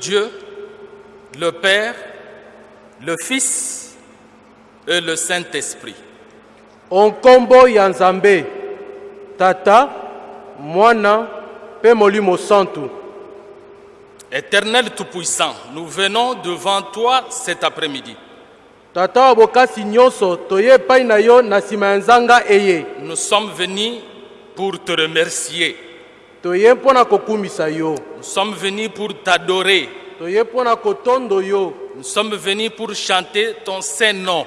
Dieu, le Père, le Fils et le Saint-Esprit. onkombo ya nzambe tata mwana molimo santu Éternel Tout-Puissant, nous venons devant toi cet après-midi. tata wa bokasi nyonso toye epai na yo nzanga eye Nous sommes venus pour te remercier. Nous sommes venus pour t'adorer. Nous sommes venus pour chanter ton saint nom.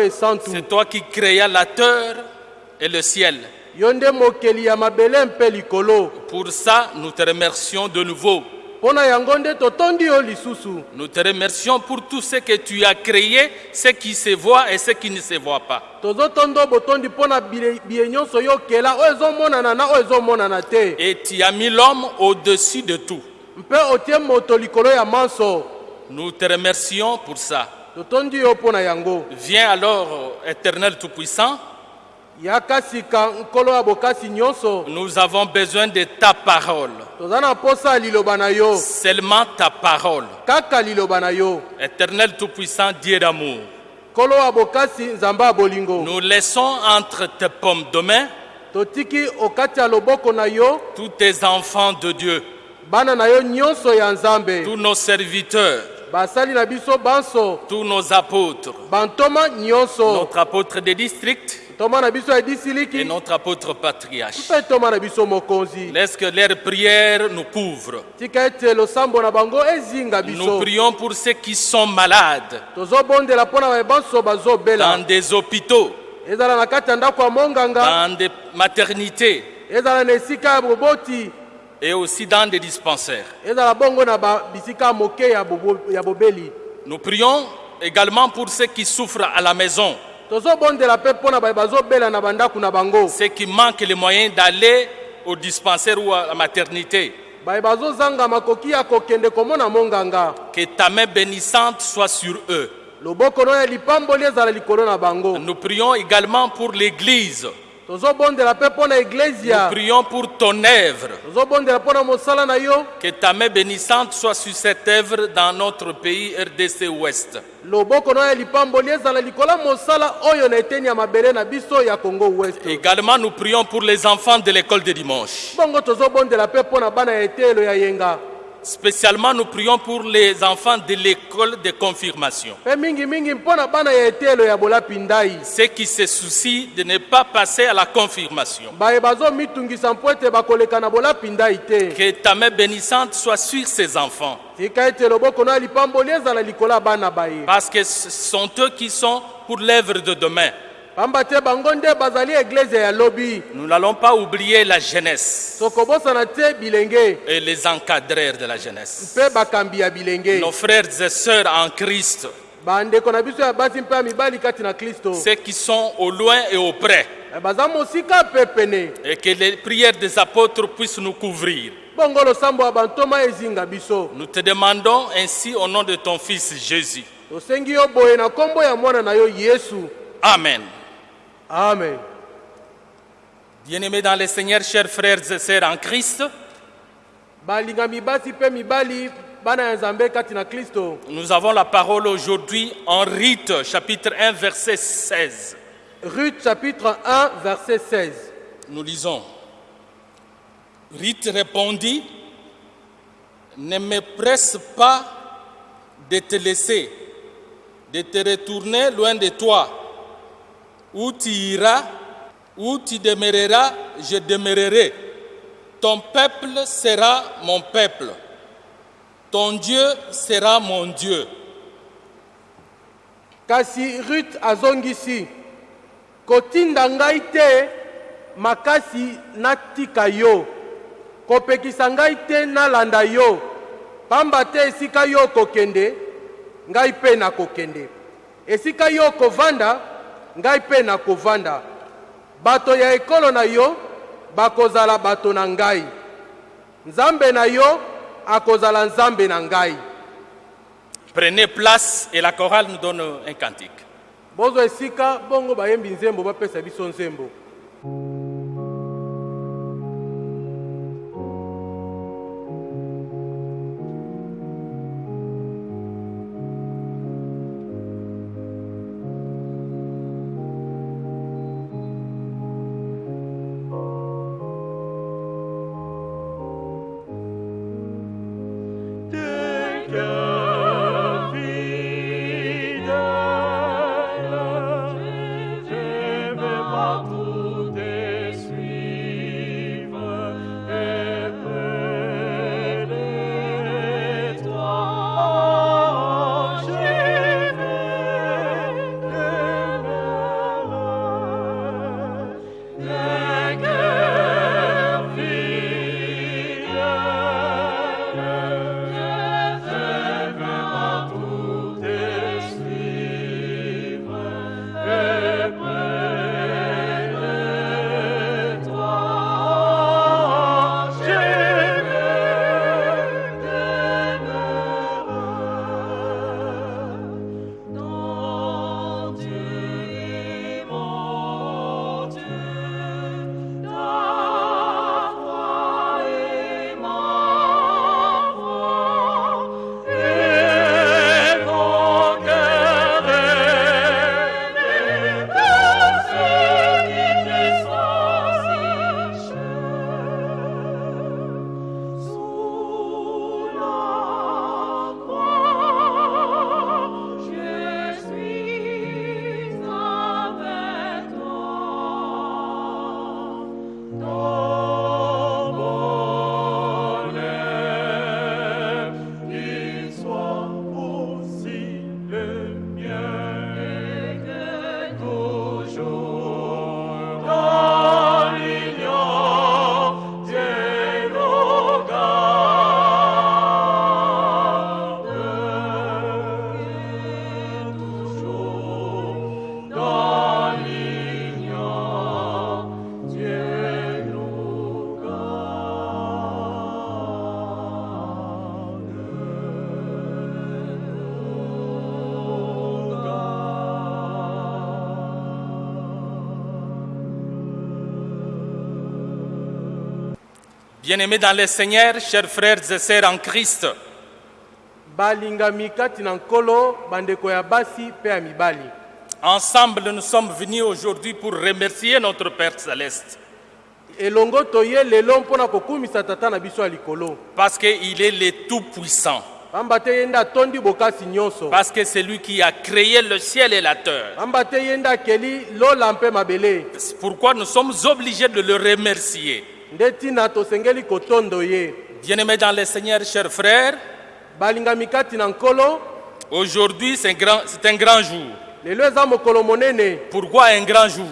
esantu C'est toi qui créas la terre et le ciel. Pour ça, nous te remercions de nouveau. Nous te remercions pour tout ce que tu as créé, ce qui se voit et ce qui ne se voit pas. Et tu as mis l'homme au-dessus de tout. Nous te remercions pour ça. Viens alors, éternel Tout-Puissant, nous avons besoin de ta parole. Seulement ta parole. Éternel Tout-Puissant, Dieu d'amour. Nous laissons entre tes pommes de main tous tes enfants de Dieu, tous nos serviteurs, tous nos apôtres, notre apôtre des districts et notre apôtre patriarche. Laisse que leurs prières nous couvrent. Nous prions pour ceux qui sont malades. Dans des hôpitaux, dans des maternités. Et aussi dans des dispensaires. Nous prions également pour ceux qui souffrent à la maison, ceux qui manquent les moyens d'aller au dispensaire ou à la maternité. Que ta main bénissante soit sur eux. Nous prions également pour l'Église. Nous prions pour ton œuvre. Que ta main bénissante soit sur cette œuvre dans notre pays RDC Ouest. Loboko no ya lipamboli ezala likolo ya mosala oyo na eteni ya mabele na biso ya congo west Également, nous prions pour les enfants de l'école de dimanche. bongo tozobondela mpe mpo na bana ya etelo ya yenga Spécialement, nous prions pour les enfants de l'école de confirmation. ndai Ceux qui se soucient de ne pas passer à la confirmation. Que ta main bénissante soit sur ces enfants. Parce que ce sont eux qui sont pour l'œuvre de demain. Nous n'allons pas oublier la jeunesse. Et les encadreurs de la jeunesse. Nos frères et sœurs en Christ, ceux qui sont au loin et au près, pene. Et que les prières des apôtres puissent nous couvrir. Nous te demandons ainsi au nom de ton Fils Jésus. Amen. Amen Bien-aimés dans le Seigneur, chers frères et sœurs en Christ, nous avons la parole aujourd'hui en Rite, chapitre 1, verset 16. Ruth chapitre 1 verset 16 Nous lisons. Rite répondit, ne me presse pas de te laisser, de te retourner loin de toi. Où tu iras, où tu demeureras, je demeurerai. Ton peuple sera mon peuple. Ton Dieu sera mon Dieu. kasi Ruth azongisi kotinda ngai te makasi natika yo kopekisa ngai te nalanda yo pamba te esika yo okokende ngai mpe nakokende esika yo okovanda ngai mpe nakovanda bato ya ekolo na yo bakozala bato na ngai. Nzambe na yo akozala nzambe na ngai. Prenez place et la chorale nous donne un cantique. bozwa esika bongo bayembi nzembo bapesa biso nzembo Bien-aimés dans le Seigneur, chers frères et sœurs en Christ, ensemble nous sommes venus aujourd'hui pour remercier notre Père Céleste. Parce qu'il est le Tout-Puissant, parce que c'est lui qui a créé le ciel et la terre. pourquoi nous sommes obligés de le remercier. Bien-aimés dans le Seigneur, chers frères, aujourd'hui c'est un, grand- c'est un grand jour. Pourquoi un grand jour?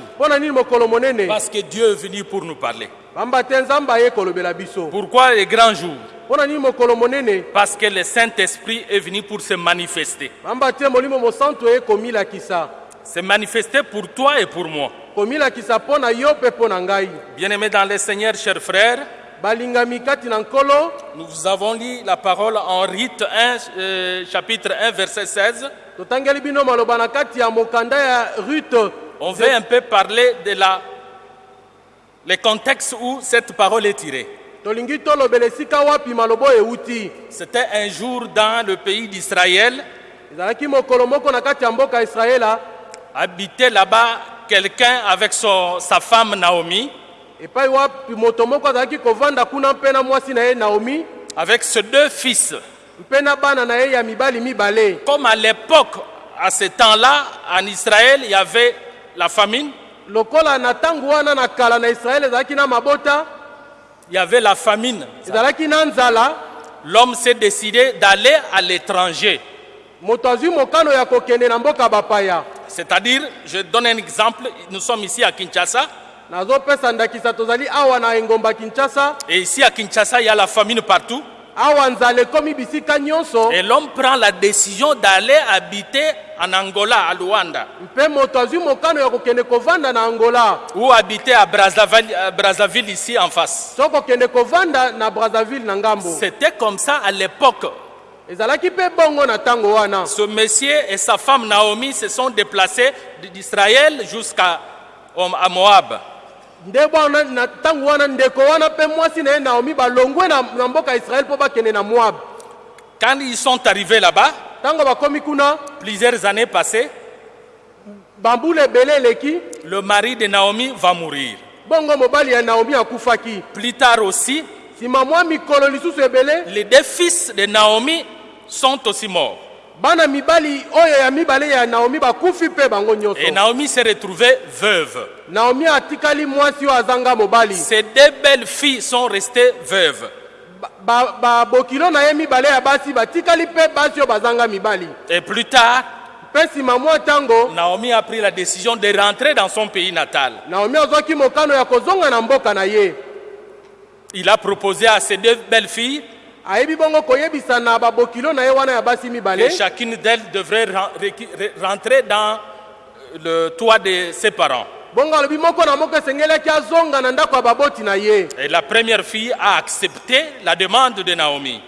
Parce que Dieu est venu pour nous parler. Pourquoi le grand jour? Parce que le Saint-Esprit est venu pour se manifester. Se manifester pour toi et pour moi. Bien-aimés dans le Seigneur, chers frères, nous avons lu la parole en Rite 1, euh, chapitre 1, verset 16. totangeli bino maloba na kati ya mokanda ya rute On veut un peu parler de la, le contexte où cette parole est tirée. C'était un jour dans le pays d'Israël. Habitait là-bas quelqu'un avec son- sa femme Naomi, avec ses deux fils. Comme à l'époque, à ce temps-là, en Israël, il y avait la famine, il y avait la famine. L'homme s'est décidé d'aller à l'étranger. C'est-à-dire, je donne un exemple, nous sommes ici à Kinshasa, et ici à Kinshasa, il y a la famine partout. Et l'homme prend la décision d'aller habiter en Angola, à Luanda, ou habiter à Brazzaville, à Brazzaville ici en face. C'était comme ça à l'époque. Ce monsieur et sa femme Naomi se sont déplacés d'Israël jusqu'à à Moab. Quand ils sont arrivés là-bas, plusieurs années passées, le mari de Naomi va mourir. bongo mobali ya naomi akufaki Plus tard aussi, les deux fils de Naomi sont aussi morts. Et Naomi s'est retrouvée veuve. Ses deux belles filles sont restées veuves. Et plus tard, Naomi a pris la décision de rentrer dans son pays natal. Il a proposé à ses deux belles filles que chacune d'elles devrait rentrer dans le toit de ses parents. Et la première fille a accepté la demande de Naomi.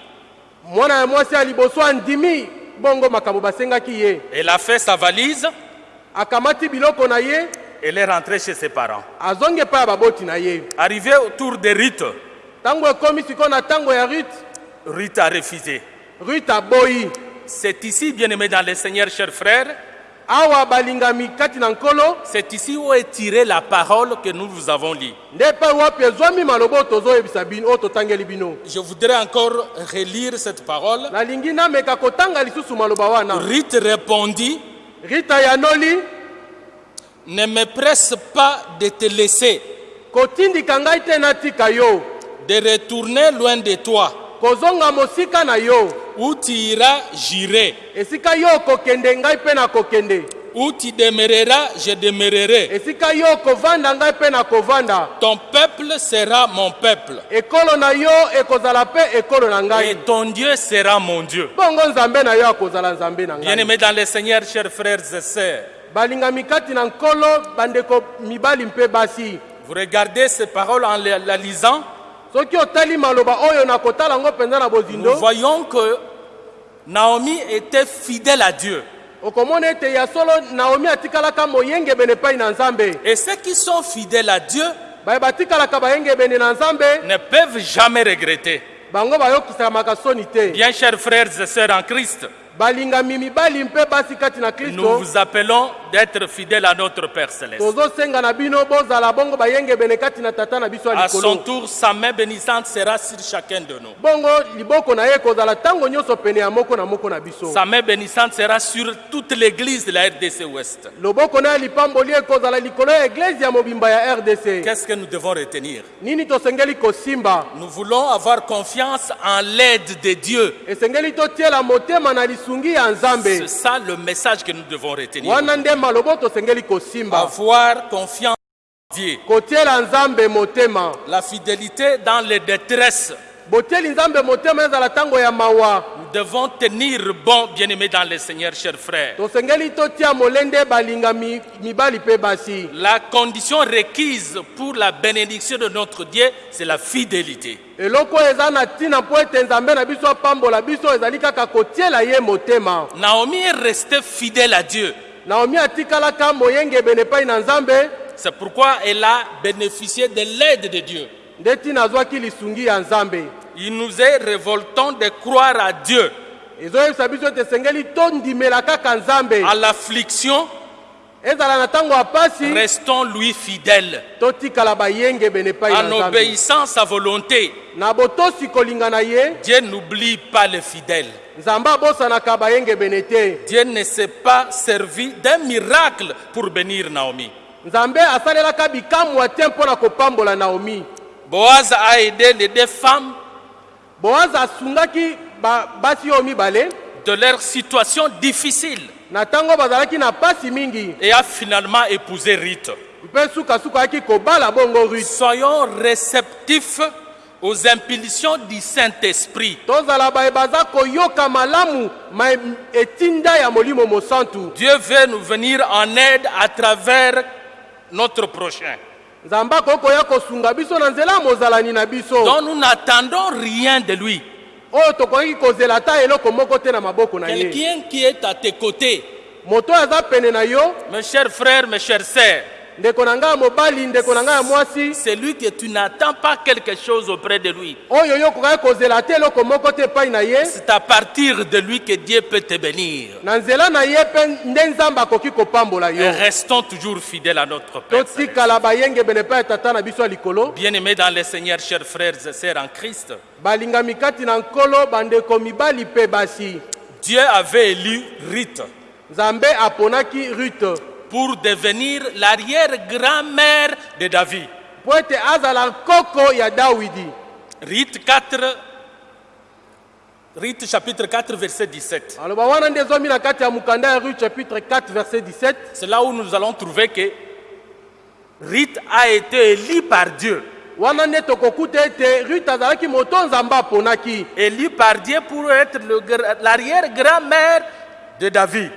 Elle a fait sa valise, elle est rentrée chez ses parents. Arrivée autour de Ruth, ntango ekomi sikoyo na ntango ya rut Ruth a refusé. rut aboyi C'est ici, bien aimé dans le Seigneur, chers frères, awa balingami kati na nkolo c'est ici où est tirée la parole que nous vous avons lue. nde epai wapi ezwami maloba oyo tozoyebisa bino oyo totangeli bino Je voudrais encore relire cette parole. nalingi nameka kotanga lisusu maloba wana Ruth répondit, rita yanoli ne me presse pas de te laisser, kotindika ngai te natika yo de retourner loin de toi. kozonga mosika na yo Où tu iras, j'irai. esika yo okokende ngai mpe nakokende Où tu demeureras, je demeurerai. esika yo okovanda ngai mpe nakovanda Ton peuple sera mon peuple. ekolo na yo ekozala mpe ekolo na Et ngai ton Dieu sera mon Dieu. bongo nzambe na yo akozala nzambe na ngai Bien-aimés dans le Seigneur, chers frères et sœurs, balingami kati na nkolo bandeko mibali mpe basi vous regardez ces paroles en la lisant, nous voyons que Naomi était fidèle à Dieu. Et ceux qui sont fidèles à Dieu ne peuvent jamais regretter. Bien, chers frères et sœurs en Christ, balingami mibali mpe basi kati na nous kristo vous appelons d'être fidèles à notre Père Céleste. tozosenga na bino bozala bongo bayengebene kati na tata na biso ya À son likolo tour, sa main bénissante sera sur chacun de nous. bongo liboko na ye ekozala ntango nyonso pene ya moko na moko na biso Sa main bénissante sera sur toute l'église de la RDC Ouest. loboko na ye lipamboli ekozala likolo ya eglize ya mobimba ya rdc Qu'est-ce que nous devons retenir? Nini tosengeli kosimba? Nous voulons avoir confiance en l'aide de Dieu. esengeli totiela motema na lisungi ya nzambe C'est ça le message que nous devons retenir. Avoir confiance en Dieu. La fidélité dans les détresses. Nous devons tenir bon, bien-aimés dans le Seigneur, chers frères. La condition requise pour la bénédiction de notre Dieu, c'est la fidélité. Naomi est restée fidèle à Dieu. C'est pourquoi elle a bénéficié de l'aide de Dieu. Il nous est révoltant de croire à Dieu. À l'affliction, restons lui fidèles. En obéissant à sa volonté, Dieu n'oublie pas les fidèles. Dieu ne s'est pas servi d'un miracle pour bénir Naomi. Boaz a aidé les deux femmes boaza asungaki ba- basi oyo mibale de leur situation difficile na ntango bazalaki na pasi mingi et a finalement épousé Ruth. mpe sukasuka ayaki kobala bongo rut Soyons réceptifs aux impulsions du Saint-Esprit. tozala baye baza koyoka malamu ma etinda ya molimo mosantu Dieu veut nous venir en aide à travers notre prochain. Nzambe akoki koya kosunga biso na nzela ya mozalani na biso. Donc nous n'attendons rien de lui. oyo tokoki kozela ata eloko moko te na maboko na ye. Quelqu'un qui est à tes côtés, moto oyo aza pene na yo. Mes chers frères, mes chères sœurs, c'est lui que tu n'attends pas quelque chose auprès de lui. C'est à partir de lui que Dieu peut te bénir. Et restons toujours fidèles à notre Père. Bien-aimés dans le Seigneur, chers frères et sœurs en Christ, Dieu avait élu rute pour devenir l'arrière-grand-mère de David. mpo ete azala nkoko ya dawidi Rite 4, Rite chapitre 4, verset 17. aloba wana nde ezomi na kati ya mokanda ya rue chapitre 4 verset 17 C'est là où nous allons trouver que Rite a été élu par Dieu. wana nde tokokuta ete rute azalaki moto nzambe aponaki Élu par Dieu pour être le gra- l'arrière-grand-mère de David.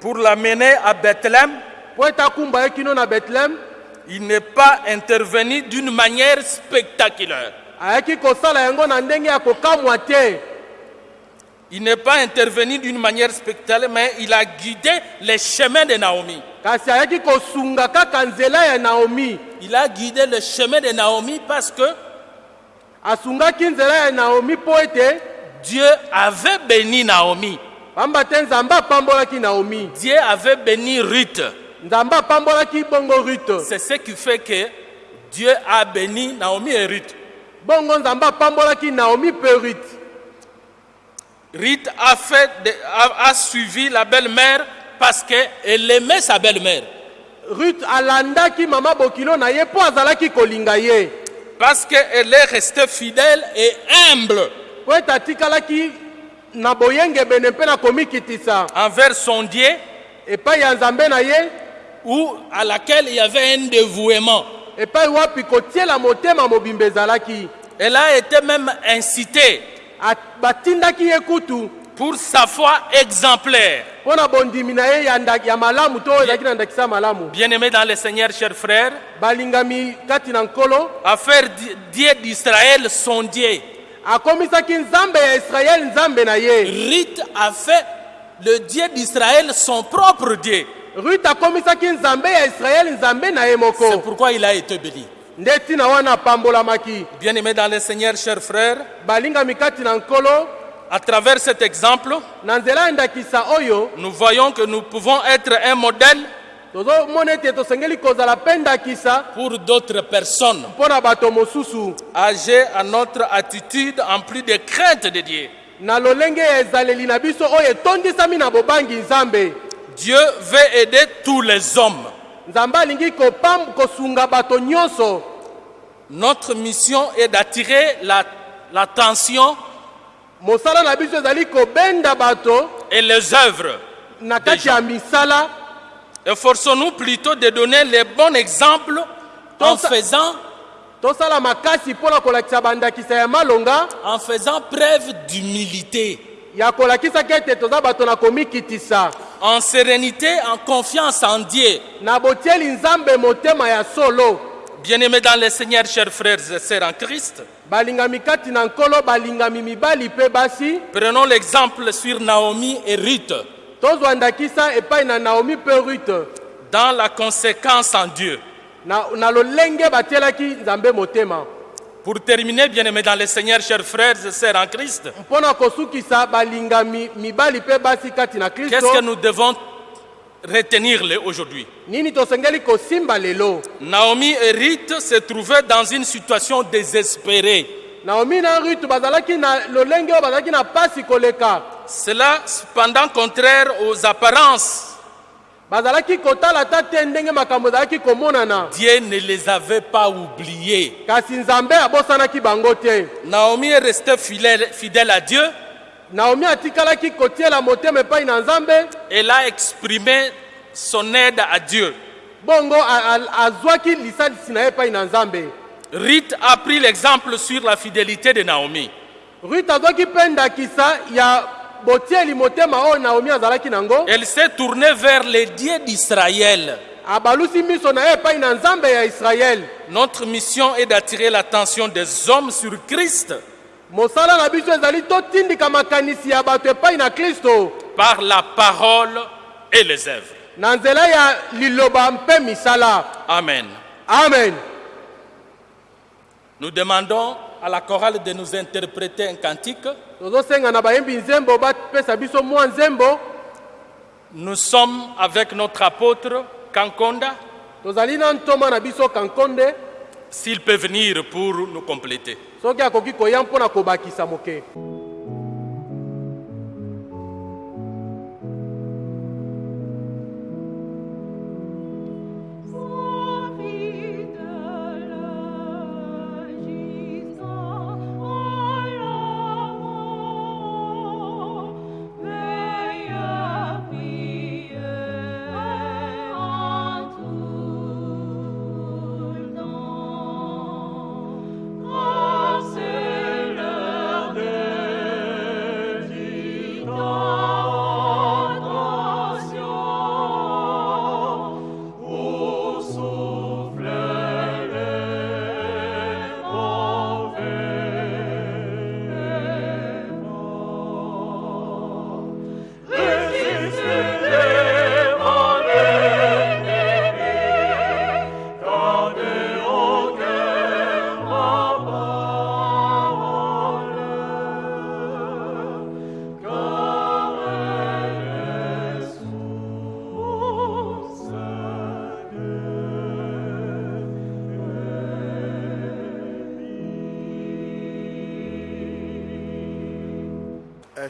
Pour l'amener à Bethléem, il n'est pas intervenu d'une manière spectaculaire. Il n'est pas intervenu d'une manière spectaculaire, mais il a guidé les chemins de Naomi. kasi ayaki kosunga kaka nzela ya naomi Il a guidé le chemin de Naomi parce que Dieu avait béni Naomi. pamba te nzambe apambolaki naomi Dieu avait béni Ruth. nzambe apambolaki bongo rute C'est ce qui fait que Dieu a béni Naomi et Ruth. bongo nzambe apambolaki naomi mpe rute Ruth a, fait de- a, a suivi la belle-mère parce qu'elle aimait sa belle-mère. rute alandaki mama bokilo na ye mpo azalaki kolinga ye Parce qu'elle est restée fidèle et humble komikitisa envers son Dieu. Ou à laquelle il y avait un dévouement. Elle a été même incitée. Pour sa foi exemplaire. Bien-aimés dans le Seigneur, chers frères, à faire Di- Dieu d'Israël son Dieu. Rite a fait le Dieu d'Israël son propre Dieu. C'est pourquoi il a été béni. Bien-aimés dans le Seigneur, chers frères, à travers cet exemple, nous voyons que nous pouvons être un modèle pour d'autres personnes, âgées à notre attitude en plus de crainte de Dieu. Dieu veut aider tous les hommes. Notre mission est d'attirer la- l'attention et les œuvres. Efforçons-nous plutôt de donner les bons exemples en faisant, en faisant preuve d'humilité, en sérénité, en confiance en Dieu. Bien-aimés dans le Seigneur, chers frères et sœurs en Christ, prenons l'exemple sur Naomi et Ruth dans la conséquence en Dieu. Pour terminer, bien-aimés dans le Seigneur, chers frères et sœurs en Christ, qu'est-ce que nous devons retenir aujourd'hui? Naomi et Ruth se trouvaient dans une situation désespérée. Naomi na rute bazalaki na lolenge bazalaki na pasi koleka Cela, cependant, contraire aux apparences. bazalaki kotala ata te ndenge makambo ezalaki komonana Dieu ne les avait pas oubliés. kasi nzambe abosanaki Naomi est restée fidèle, fidèle à Dieu. naomi atikalaki kotiela motema epai na nzambe Elle a exprimé son aide à Dieu. Ruth a pris l'exemple sur la fidélité de Naomi. rute azwaki mpe ndakisa ya botieli motema oyo naomi azalaki nango Elle s'est tournée vers le Dieu d'Israël. abalusi miso na ye epai na nzambe ya israele Notre mission est d'attirer l'attention des hommes sur Christ mosala na biso ezali totindika makanisi ya bato epai na par la parole et les œuvres. na nzela ya liloba mpe misala Amen. amen Nous demandons à la chorale de nous interpréter un cantique. Nous sommes avec notre apôtre Kankonda, s'il peut venir pour nous compléter.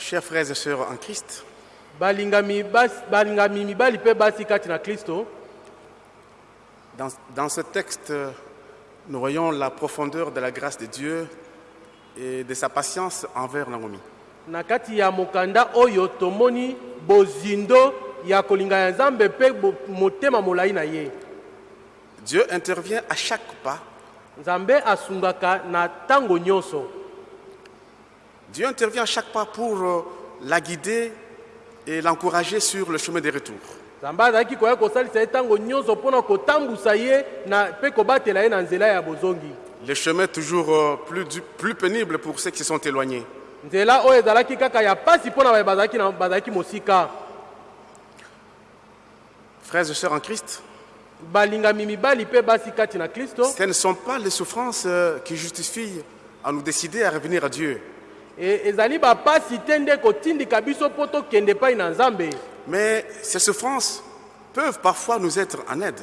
Chers frères et sœurs en Christ, dans, dans ce texte, nous voyons la profondeur de la grâce de Dieu et de sa patience envers Naomi. na kati ya mokanda oyo tomoni bozindo ya kolinga ya nzambe mpe bo- motema molai na ye Dieu intervient à chaque pas. nzambe asungaka na ntango nyonso Dieu intervient à chaque pas pour euh, la guider et l'encourager sur le chemin des retours. Le chemin toujours euh, plus, pénible pour ceux qui sont éloignés. Frères et sœurs en Christ, ce ne sont pas les souffrances euh, qui justifient à nous décider à revenir à Dieu. E- ezali bapasi te nde kotindika biso mpo tokende epai na nzambe Mais ces souffrances peuvent parfois nous être en aide.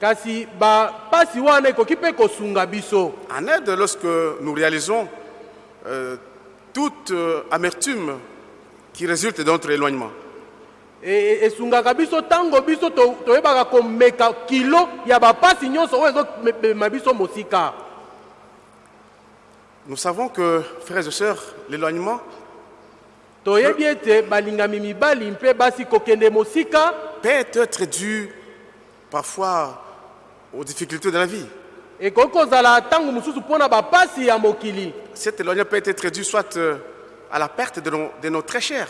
kasi bapasi wana ekoki mpe kosunga biso En aide lorsque nous réalisons euh, toute euh, amertume qui résulte de notre éloignement. E- e- esungaka biso ntango biso to- toyebaka komeka kilo ya bapasi nyonso oyo ezomema biso mosika Nous savons que, frères et sœurs, l'éloignement peut être dû parfois aux difficultés de la vie. Cet éloignement peut être dû soit euh, à la perte de nos, de nos très chers,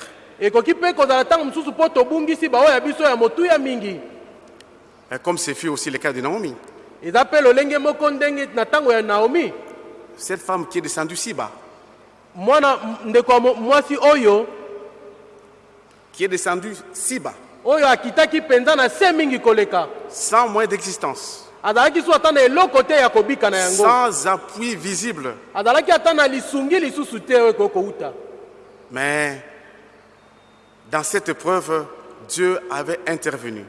comme ce fut aussi le cas de Naomi. Cette femme qui est descendue si bas, mwana ndeko mwasi oyo qui est descendue si bas, oyo akitaki mpenza na se mingi koleka. Sans moyen d'existence, azalaki so ata na eloko te ya kobika na yango. Sans appui visible, azalaki ata na lisungi lisusu te oyo ekoki kouta. Mais dans cette épreuve, Dieu avait intervenu.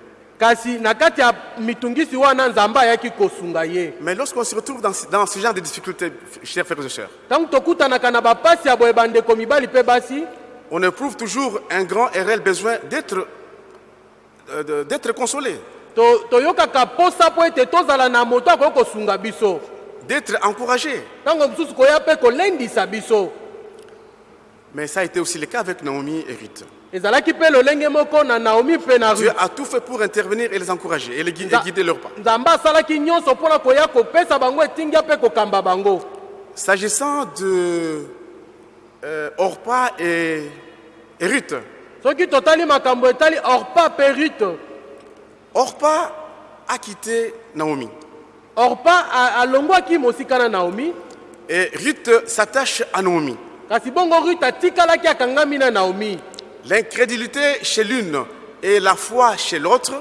Mais lorsqu'on se retrouve dans, ce- dans ce genre de difficultés, chers frères et sœurs, on éprouve toujours un grand et réel besoin d'être euh, d'être consolé, d'être encouragé. Mais ça a été aussi le cas avec Naomi et Ruth. Dieu Ruth. a tout fait pour intervenir et les encourager et, les gui- et guider leurs pas. S'agissant de euh, Orpa et, et Ruth, orpa a quitté Naomi orpa a- alongwaki mosika na naomi et Ruth s'attache à Naomi. kasi bongo atikalaki akangami na naomi L'incrédulité chez l'une et la foi chez l'autre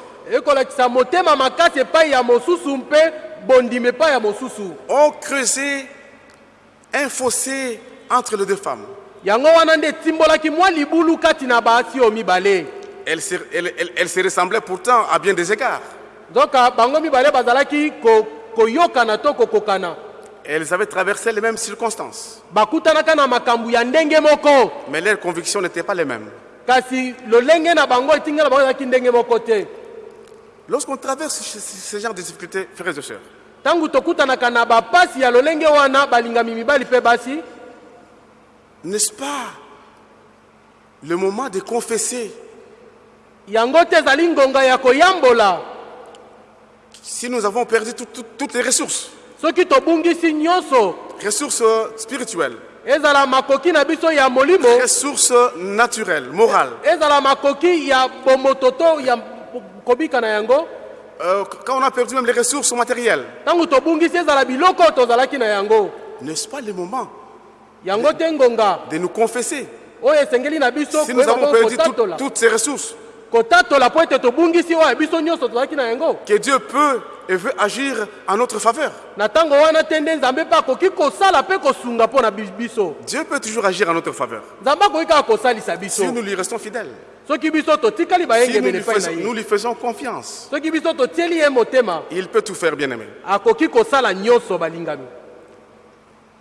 ont creusé un fossé entre les deux femmes. Elles se, elles- elles- elles se ressemblaient pourtant à bien des égards. kokokana Elles avaient traversé les mêmes circonstances, mais leurs convictions n'étaient pas les mêmes. Kasi lolenge na bango etinga na bango ezalaki ndenge moko te. Lorsqu'on traverse ce, genre de difficultés, frères et sœurs, ntango tokutanaka na bapasi ya lolenge wana balingami mibali mpe basi n'est-ce pas le moment de confesser yango te ezali ngonga ya koyambola. si nous avons perdu tout- tout- toutes les ressources, soki tobungisi nyonso ressources spirituelles, ezala makoki na biso ya molimo. Ressources naturelles, morales. ezala makoki ya bomoto to ya kobika na yango. Euh, quand on a perdu même les ressources matérielles, n'est-ce pas le moment de nous confesser? Si nous avons perdu tout- toutes ces ressources. Que Dieu peut et veut agir en notre faveur. Dieu peut toujours agir en notre faveur si nous lui restons fidèles, si nous lui, faisons, nous lui faisons confiance. Il peut tout faire, bien aimé.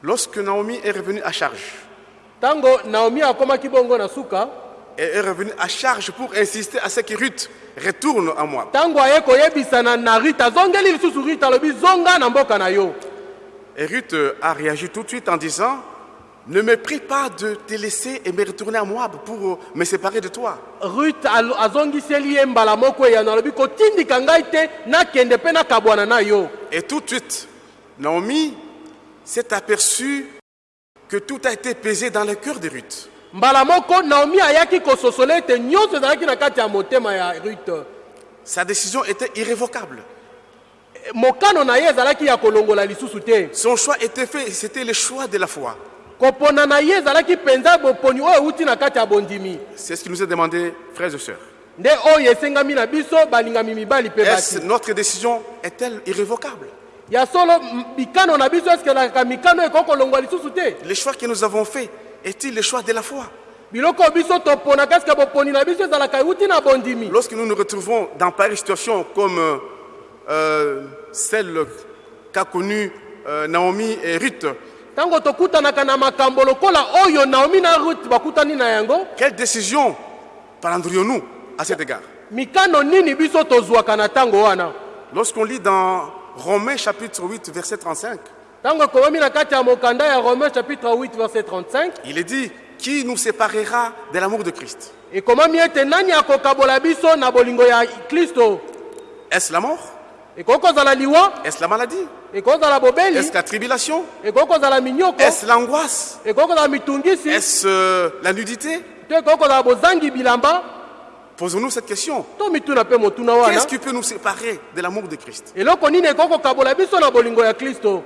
Lorsque Naomi est revenue à charge, et est revenue à charge pour insister à ce que Ruth retourne à moi. Et Ruth euh, a réagi tout de suite en disant Ne me prie pas de te laisser et me retourner à Moab pour euh, me séparer de toi. Et tout de suite, Naomi s'est aperçue que tout a été pesé dans le cœur de Ruth. Mbala moko naomi ayaki kososola ete nyonso ezalaki na kati ya motema ya Sa décision était irrévocable. mokano na ye ezalaki ya kolongola lisusu te Son choix était fait, c'était le choix de la foi. kopona na ye ezalaki mpenza boponi oyo euti na kati ya bondimi C'est ce qui nous est demandé, frères et sœurs. nde oyo esengami na biso balingami mibali mpe Est-ce basi notre décision est-elle irrévocable? Ya solo mikano na biso eske mikano ekoki kolongwa lisusu te? Le choix que nous avons fait est-il le choix de la foi? Lorsque nous nous retrouvons dans pareille situation comme euh, euh, celle qu'a connue euh, Naomi et Ruth, quelle décision prendrions-nous à cet égard? Lorsqu'on lit dans Romains chapitre 8, verset 35, ntango ekomami na kati ya mokanda ya romain chapitre 8 verset 35 il est dit Qui nous séparera de l'amour de Christ? Est-ce la mort? Est-ce la maladie? Est-ce la tribulation? Est-ce l'angoisse? Est-ce euh, la nudité? Posons-nous cette question. Qu'est-ce qui peut nous séparer de l'amour de Christ eloko nini ekoki kokabola biso na bolingo ya kristo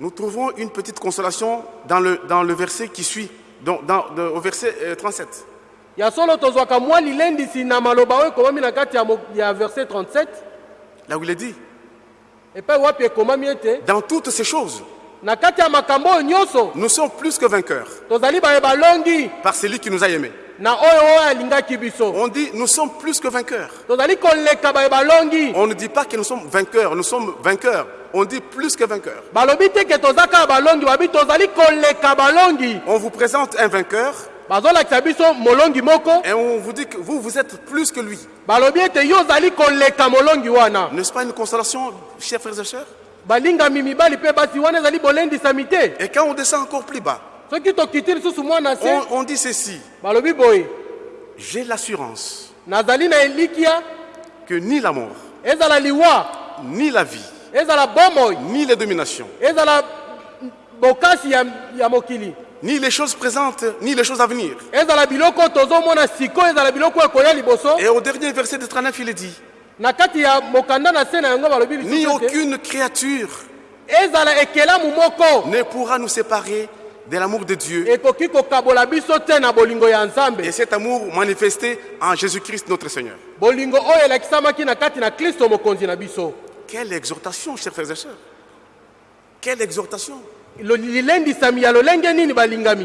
Nous trouvons une petite consolation dans le, dans le verset qui suit, dans, dans- dans- au verset euh, 37. ya solo tozwaka mwa lilendisi na maloba oyo ekomami na kati ya, mo- ya verset 37 Là où il est dit, dans toutes ces choses, nous sommes plus que vainqueurs par celui qui nous a aimés. On dit, nous sommes plus que vainqueurs. On ne dit pas que nous sommes vainqueurs, nous sommes vainqueurs. On dit plus que vainqueurs. On vous présente un vainqueur et on vous dit que vous, vous êtes plus que lui. N'est-ce pas une consolation, chers frères et sœurs? Et quand on descend encore plus bas, on, on dit ceci. J'ai l'assurance que ni la mort, ni la vie, ni les dominations, ni les choses présentes, ni les choses à venir. Et au dernier verset de 39, il est dit, ni aucune créature ne pourra nous séparer de l'amour de Dieu. Et cet amour manifesté en Jésus-Christ notre Seigneur. Quelle exhortation, chers frères et sœurs. Quelle exhortation.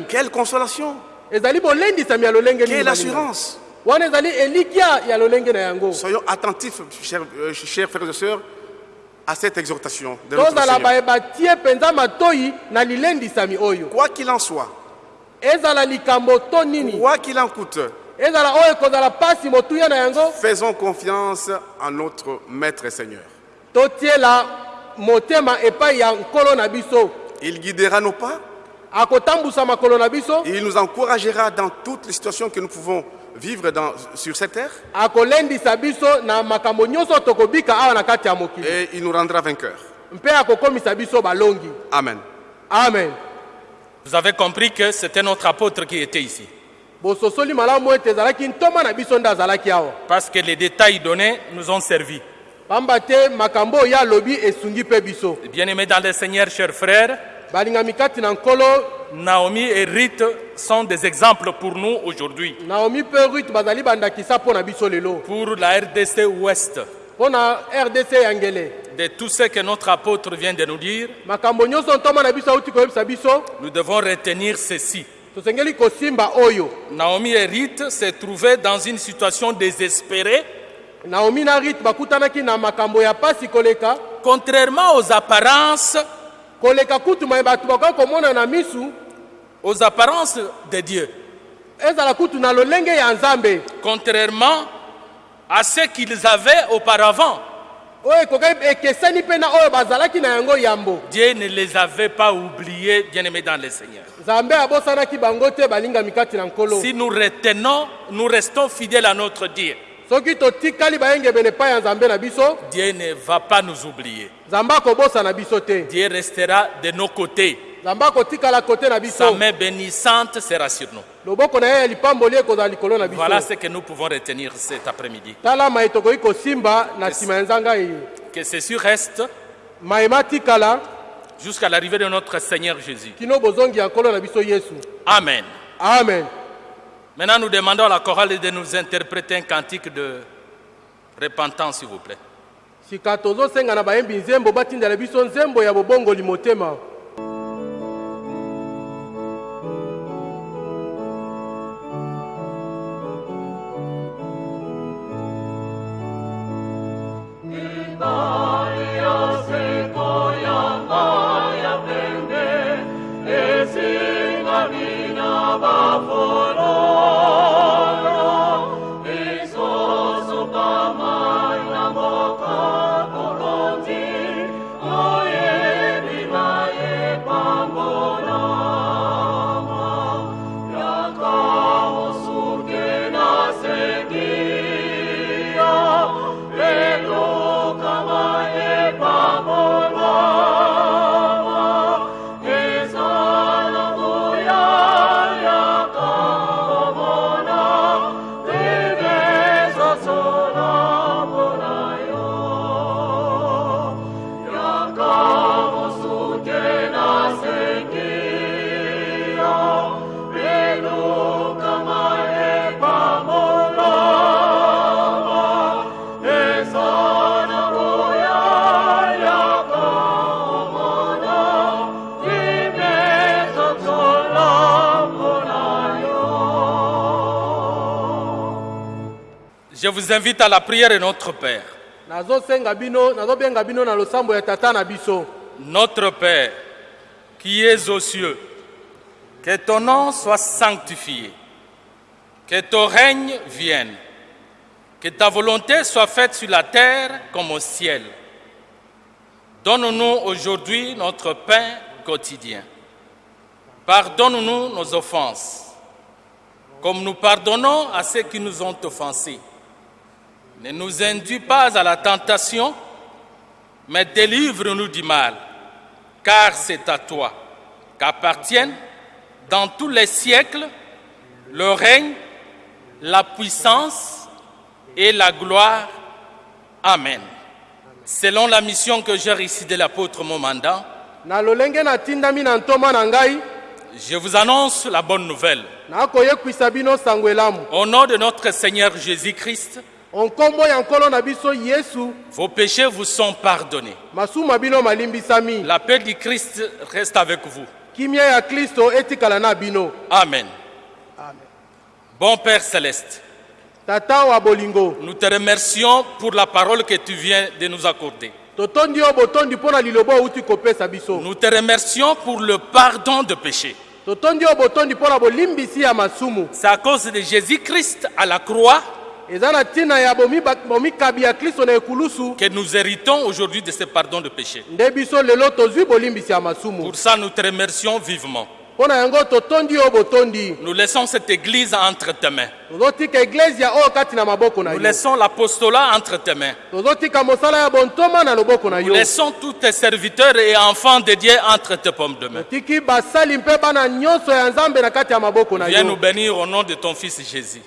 Quelle consolation. Quelle assurance. Soyons attentifs, chers, euh, chers frères et sœurs, à cette exhortation de notre Seigneur. Quoi qu'il en soit, quoi qu'il en coûte, faisons confiance en notre Maître et Seigneur. Il guidera nos pas, il nous encouragera dans toutes les situations que nous pouvons vivre dans- sur cette terre et il nous rendra vainqueurs. Amen. amen Vous avez compris que c'était notre apôtre qui était ici. Parce que les détails donnés nous ont servi. biso Bien-aimés dans le Seigneur, chers frères, Naomi et Ruth sont des exemples pour nous aujourd'hui, naomi mpe rut bazali bandakisa mpo na biso lelo. Pour la RDC Ouest, mpo na rdc yangele de tout ce que notre apôtre vient de nous dire. makambo nyonso ntoma na biso auti koyebisa biso. Nous devons retenir ceci. tosengeli kosimba oyo. Naomi et Ruth se trouvaient dans une situation désespérée, naomi na rit bakutanaki na makambo ya pasi koleka. Contrairement aux apparences, koleka kutu mai bato bakoki komona na misu aux apparences de Dieu, ezala kutu na lolenge ya nzambe contrairement à ce qu'ils avaient auparavant. oyo ekoki ekeseni mpe na oyo bazalaki na yango yambo Dieu ne les avait pas oubliés, bien-aimés dans le Seigneur. nzambe abosanaki bango te balingami kati na nkolo Si nous retenons, nous restons fidèles à notre Dieu. Soki totikali bayengebene epai ya nzambe na biso Dieu ne va pas nous oublier. nzambe akobosana biso te Dieu restera de nos côtés. nzambe akotikala kote na Sa biso main bénissante sera sur nous. loboko na ye ya lipamboli ekozala likolo na biso Voilà ce que nous pouvons retenir cet après-midi. tala mai tokoki kosimba na nsima ya nzanga ye Que ceci reste jusqu'à l'arrivée de notre Seigneur Jésus. kino bozongi ya nkolo na biso yesu Amen. amen Maintenant, nous demandons à la chorale de nous interpréter un cantique de repentance, s'il vous plaît. sika tozosenga na bayembi nzembo batindela biso nzembo ya bobongoli motema Je vous invite à la prière de notre Père. Notre Père, qui es aux cieux, que ton nom soit sanctifié, que ton règne vienne, que ta volonté soit faite sur la terre comme au ciel. Donne-nous aujourd'hui notre pain quotidien. Pardonne-nous nos offenses, comme nous pardonnons à ceux qui nous ont offensés. Ne nous induis pas à la tentation, mais délivre-nous du mal, car c'est à toi qu'appartiennent dans tous les siècles le règne, la puissance et la gloire. Amen. Selon la mission que j'ai réussi de l'apôtre ngai Je vous annonce la bonne nouvelle. Au nom de notre Seigneur Jésus-Christ, vos péchés vous sont pardonnés. La paix du Christ reste avec vous. bino Amen. Bon Père céleste, nous te remercions pour la parole que tu viens de nous accorder. Nous te remercions pour le pardon de masumu C'est à cause de Jésus-Christ à la croix que nous héritons aujourd'hui de ce pardon de masumu. Pour ça, nous te remercions vivement. Nous laissons cette église entre tes mains. Nous laissons l'apostolat entre tes mains. Nous laissons tous tes serviteurs et enfants de Dieu entre tes pommes de main. Viens nous bénir au nom de ton Fils Jésus.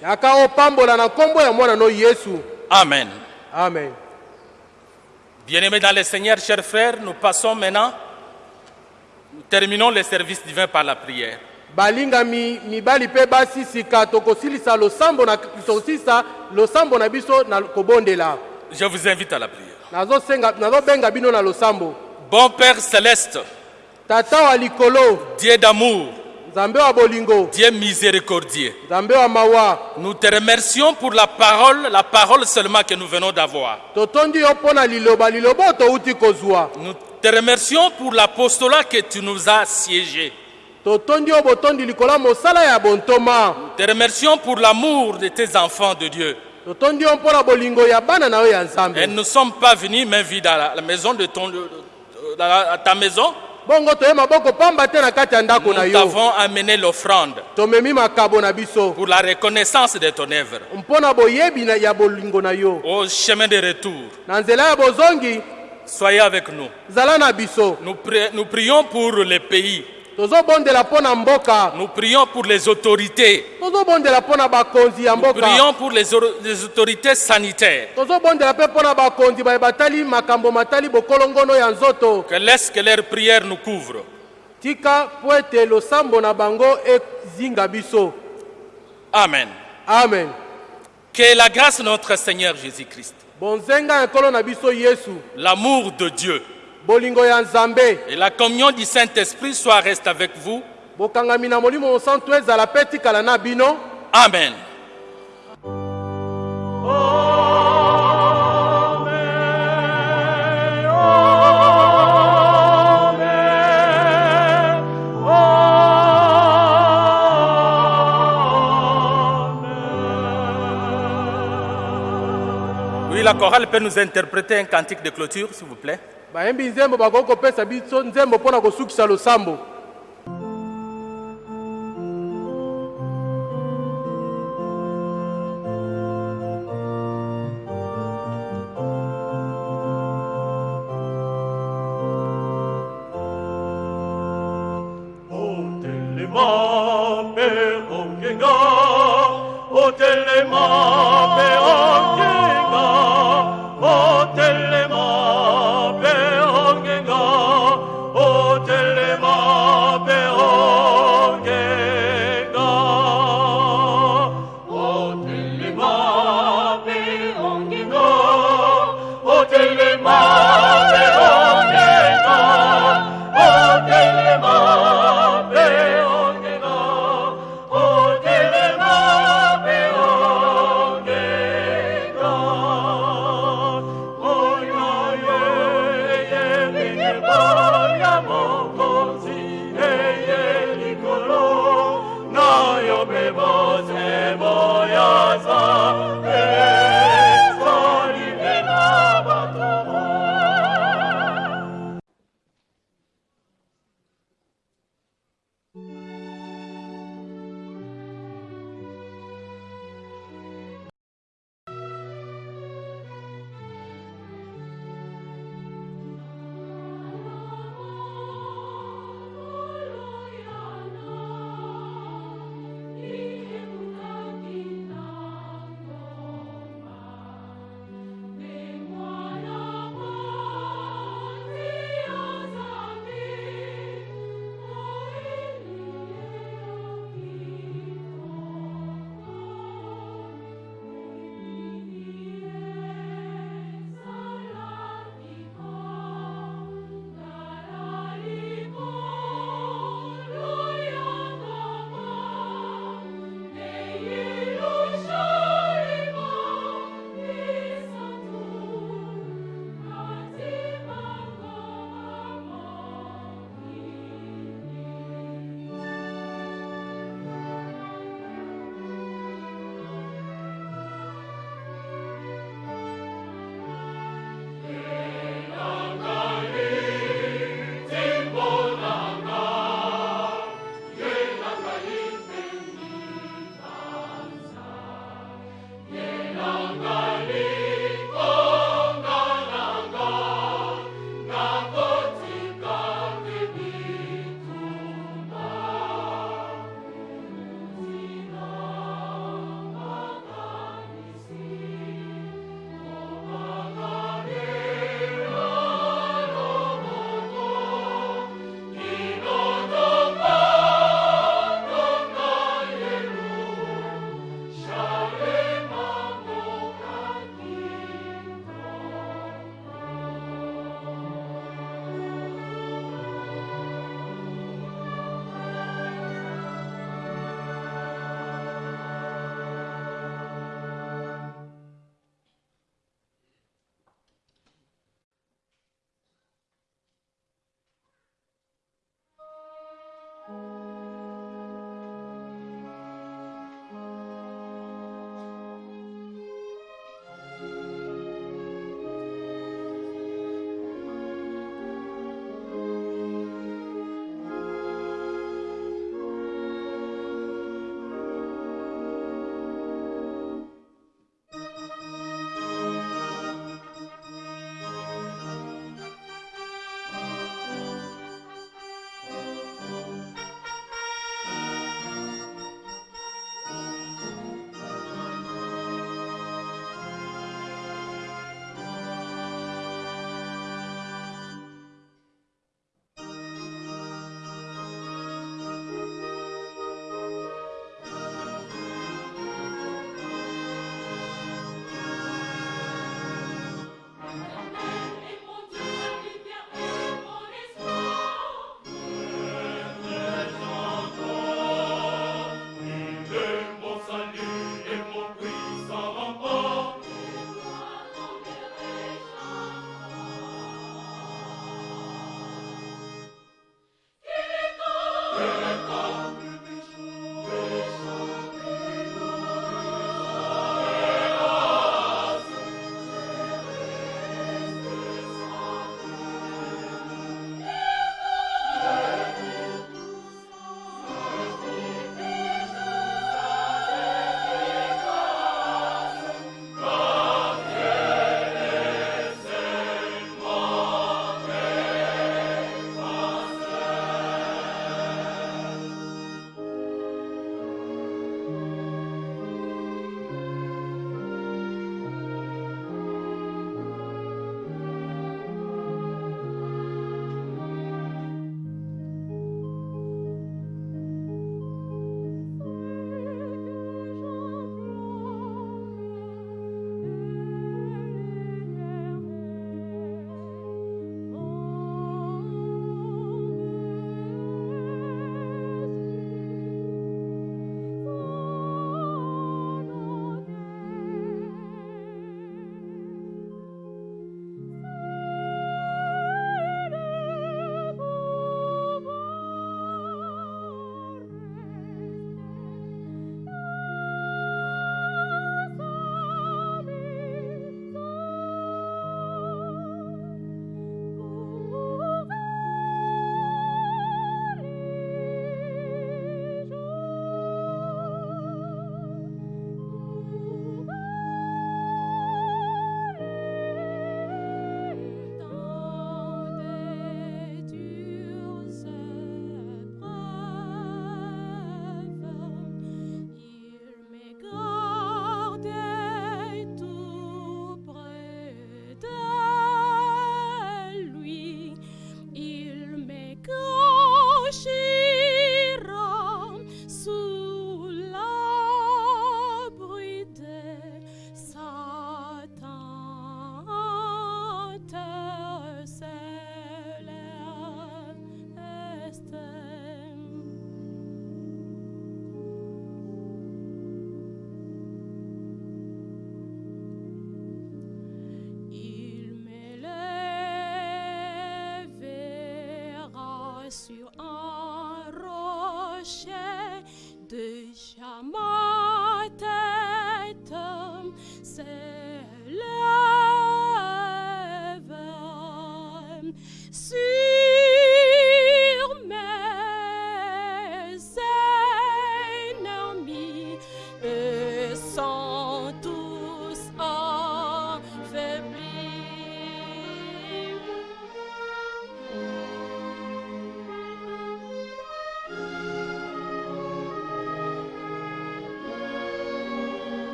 Amen. amen Bien-aimés dans le Seigneur, chers frères, nous passons maintenant, terminons le service divin par la prière. balingami mibali mpe basi sika tokosilisa losambo na tokosilisa losambo na biso na kobondela Je vous invite à la prière. nazosenga nazobenga bino na losambo Bon Père céleste, tata wa likolo Dieu d'amour, nzambe wa bolingo Dieu miséricordieux, nzambe wa mawa nous te remercions pour la parole, la parole seulement que nous venons d'avoir. totondi yo mpo na liloba liloba oyo touti kozwa Nous te remercions pour l'apostolat que tu nous as siégé. Te remercions pour l'amour de tes enfants de Dieu. Et nous ne sommes pas venus main vide à la, maison de ton, à ta maison. Nous yo t'avons amené l'offrande pour la reconnaissance de ton œuvre. Au chemin de retour, soyez avec nous. Nous, pri- nous prions pour les pays. Nous prions pour les autorités. Nous prions pour les, or- les autorités sanitaires. Que laisse que leurs prières nous couvrent. Amen. amen Que la grâce de notre Seigneur Jésus-Christ, l'amour de Dieu. Et la communion du Saint-Esprit soient restés avec vous. bokangami la chorale peut nous interpréter un cantique de clôture, s'il vous plaît. bayembi nzembo bakoki kopesa biso nzembo mpo na kosukisa losambo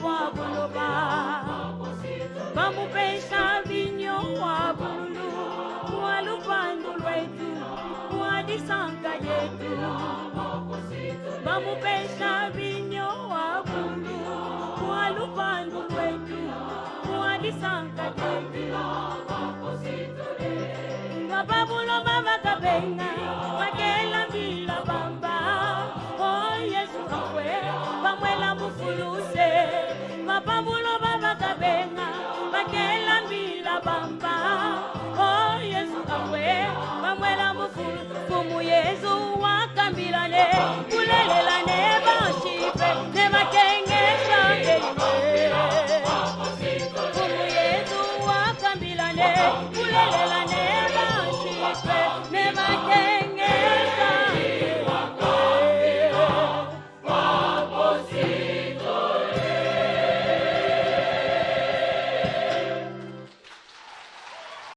kwa boloba. Bamupesha vinyo kwa kwa lupando lwetu kwa disanga yetu. mabulo baba kabenga la bamba. Oh yesu kawe bamwela mufulu kumu yesu wakambilane kulelelane bashipe ne bakengesane kumu yesu wakambilane kulelelane bashipe ne